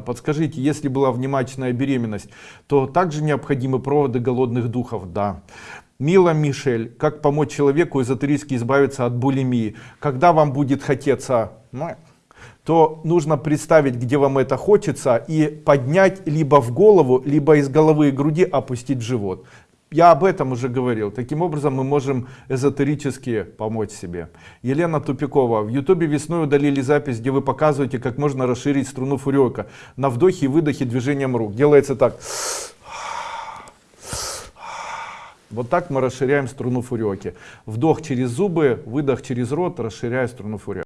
Подскажите, если была внематочная беременность, то также необходимы проводы голодных духов? Да. Мила Мишель, как помочь человеку эзотерически избавиться от булимии? Когда вам будет хотеться, ну, то нужно представить, где вам это хочется, и поднять либо в голову, либо из головы и груди опустить в живот. Я об этом уже говорил. Таким образом мы можем эзотерически помочь себе. Елена Тупикова. В ютубе весной удалили запись, где вы показываете, как можно расширить струну фурёка. На вдохе и выдохе движением рук. Делается так. Вот так мы расширяем струну фурёки. Вдох через зубы, выдох через рот, расширяя струну фурёки.